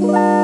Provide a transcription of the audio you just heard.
Bye.